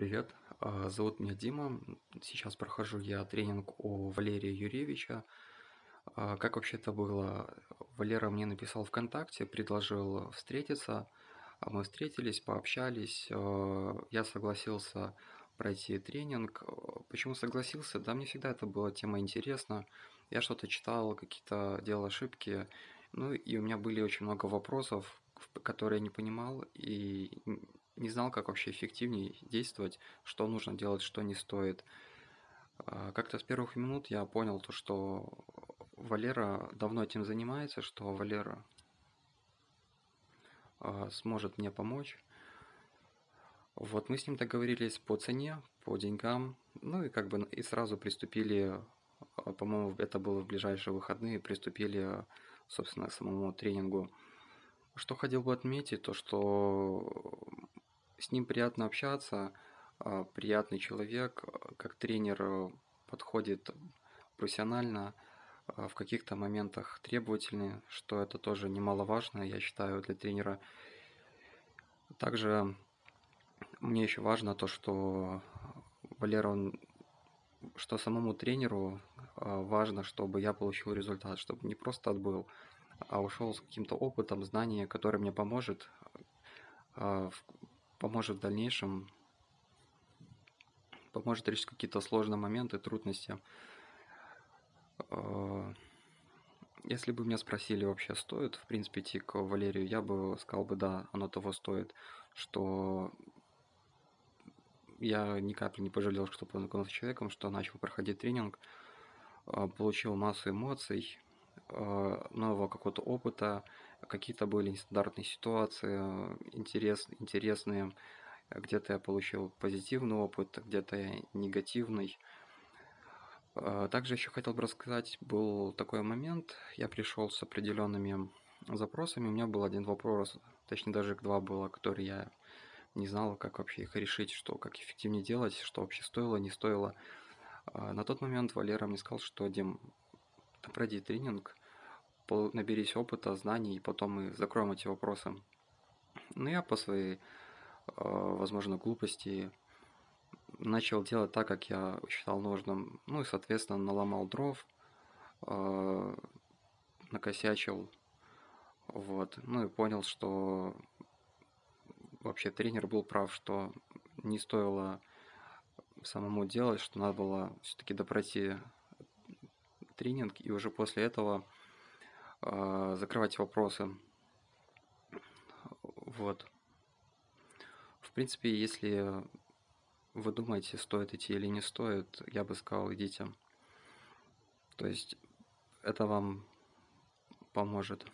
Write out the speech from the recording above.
Привет, а, зовут меня Дима. Сейчас прохожу я тренинг у Валерия Юрьевича. А, Как вообще это было? Валера мне написал ВКонтакте, предложил встретиться. А Мы встретились, пообщались. Я согласился пройти тренинг. Почему согласился? Да, мне всегда это была тема интересна. Я что-то читал, какие-то делал ошибки. Ну и у меня были очень много вопросов, которые я не понимал и не знал, как вообще эффективнее действовать, что нужно делать, что не стоит. А, Как-то с первых минут я понял то, что Валера давно этим занимается, что Валера а, сможет мне помочь. Вот мы с ним договорились по цене, по деньгам, ну и как бы и сразу приступили, а, по-моему, это было в ближайшие выходные, приступили, собственно, к самому тренингу. Что хотел бы отметить, то что с ним приятно общаться, а, приятный человек, а, как тренер э, подходит профессионально, а, в каких-то моментах требовательный, что это тоже немаловажно, я считаю, для тренера. Также мне еще важно то, что Валера, он, что самому тренеру важно, чтобы я получил результат, чтобы не просто отбыл, а ушел с каким-то опытом, знанием, которое мне поможет, в- поможет в дальнейшем, поможет решить какие-то сложные моменты, трудности. А, Если бы меня спросили вообще, стоит, в принципе, идти к Валерию, я бы сказал бы, да, оно того стоит, что я ни капли не пожалел, что познакомился с человеком, что начал проходить тренинг, а, получил массу эмоций, нового какого-то опыта, какие-то были нестандартные ситуации, а, интерес, интересные, где-то я получил позитивный опыт, где-то негативный. А, Также еще хотел бы рассказать, был такой момент, я пришел с определенными запросами, у меня был один вопрос, точнее даже два было, которые я не знал, как вообще их решить, что как эффективнее делать, что вообще стоило, не стоило. На тот момент Валера мне сказал, что Дим, пройди тренинг, наберись опыта, знаний, и потом мы закроем эти вопросы. Но я по своей, а, возможно, глупости начал делать так, как я считал нужным. Ну и, соответственно, наломал дров, а, накосячил, вот. Ну и понял, что вообще тренер был прав, что не стоило самому делать, что надо было все-таки допройти тренинг и уже после этого закрывать вопросы. Вот. В принципе, если вы думаете, стоит идти или не стоит, я бы сказал, идите. То есть это вам поможет.